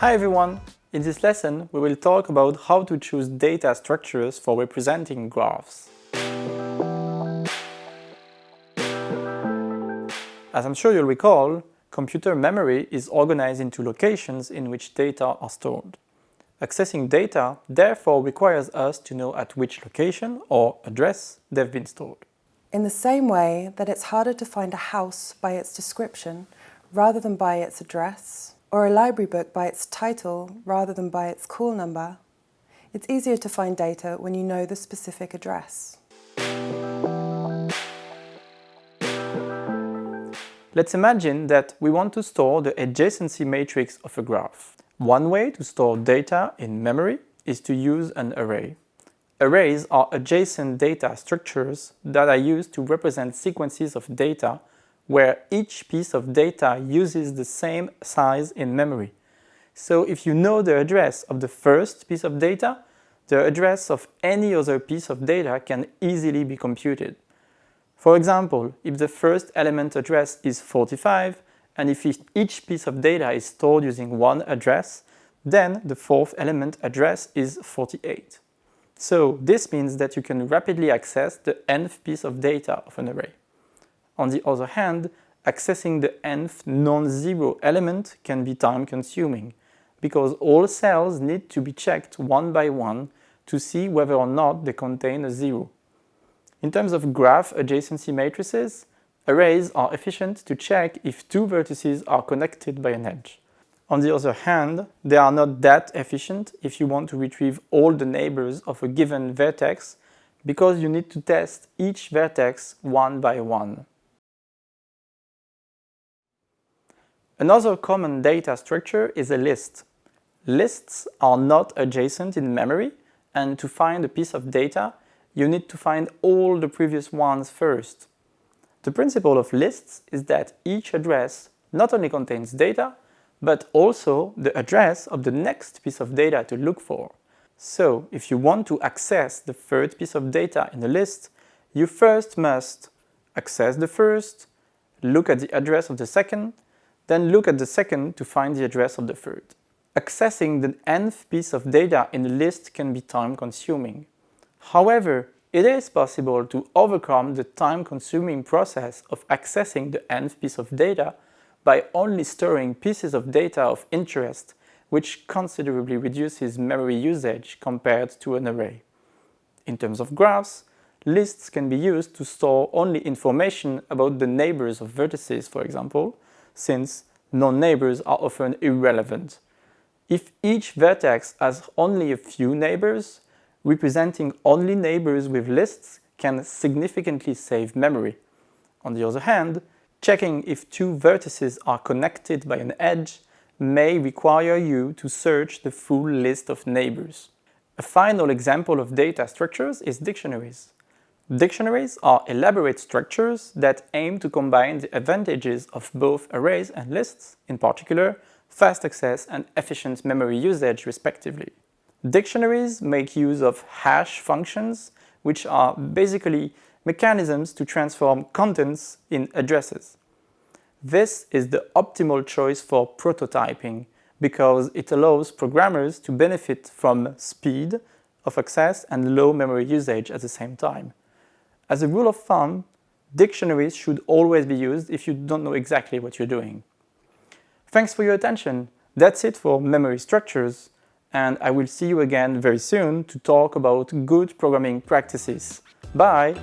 Hi everyone! In this lesson, we will talk about how to choose data structures for representing graphs. As I'm sure you'll recall, computer memory is organized into locations in which data are stored. Accessing data therefore requires us to know at which location or address they've been stored. In the same way that it's harder to find a house by its description rather than by its address, or a library book by its title rather than by its call number, it's easier to find data when you know the specific address. Let's imagine that we want to store the adjacency matrix of a graph. One way to store data in memory is to use an array. Arrays are adjacent data structures that are used to represent sequences of data where each piece of data uses the same size in memory. So if you know the address of the first piece of data, the address of any other piece of data can easily be computed. For example, if the first element address is 45, and if each piece of data is stored using one address, then the fourth element address is 48. So this means that you can rapidly access the nth piece of data of an array. On the other hand, accessing the nth non-zero element can be time-consuming, because all cells need to be checked one by one to see whether or not they contain a zero. In terms of graph adjacency matrices, arrays are efficient to check if two vertices are connected by an edge. On the other hand, they are not that efficient if you want to retrieve all the neighbors of a given vertex because you need to test each vertex one by one. Another common data structure is a list. Lists are not adjacent in memory, and to find a piece of data, you need to find all the previous ones first. The principle of lists is that each address not only contains data, but also the address of the next piece of data to look for. So, if you want to access the third piece of data in the list, you first must access the first, look at the address of the second, then look at the second to find the address of the third. Accessing the nth piece of data in the list can be time-consuming. However, it is possible to overcome the time-consuming process of accessing the nth piece of data by only storing pieces of data of interest, which considerably reduces memory usage compared to an array. In terms of graphs, lists can be used to store only information about the neighbors of vertices, for example, since non-neighbors are often irrelevant. If each vertex has only a few neighbors, representing only neighbors with lists can significantly save memory. On the other hand, checking if two vertices are connected by an edge may require you to search the full list of neighbors. A final example of data structures is dictionaries. Dictionaries are elaborate structures that aim to combine the advantages of both arrays and lists, in particular, fast access and efficient memory usage respectively. Dictionaries make use of hash functions, which are basically mechanisms to transform contents in addresses. This is the optimal choice for prototyping because it allows programmers to benefit from speed of access and low memory usage at the same time. As a rule of thumb, dictionaries should always be used if you don't know exactly what you're doing. Thanks for your attention. That's it for memory structures, and I will see you again very soon to talk about good programming practices. Bye!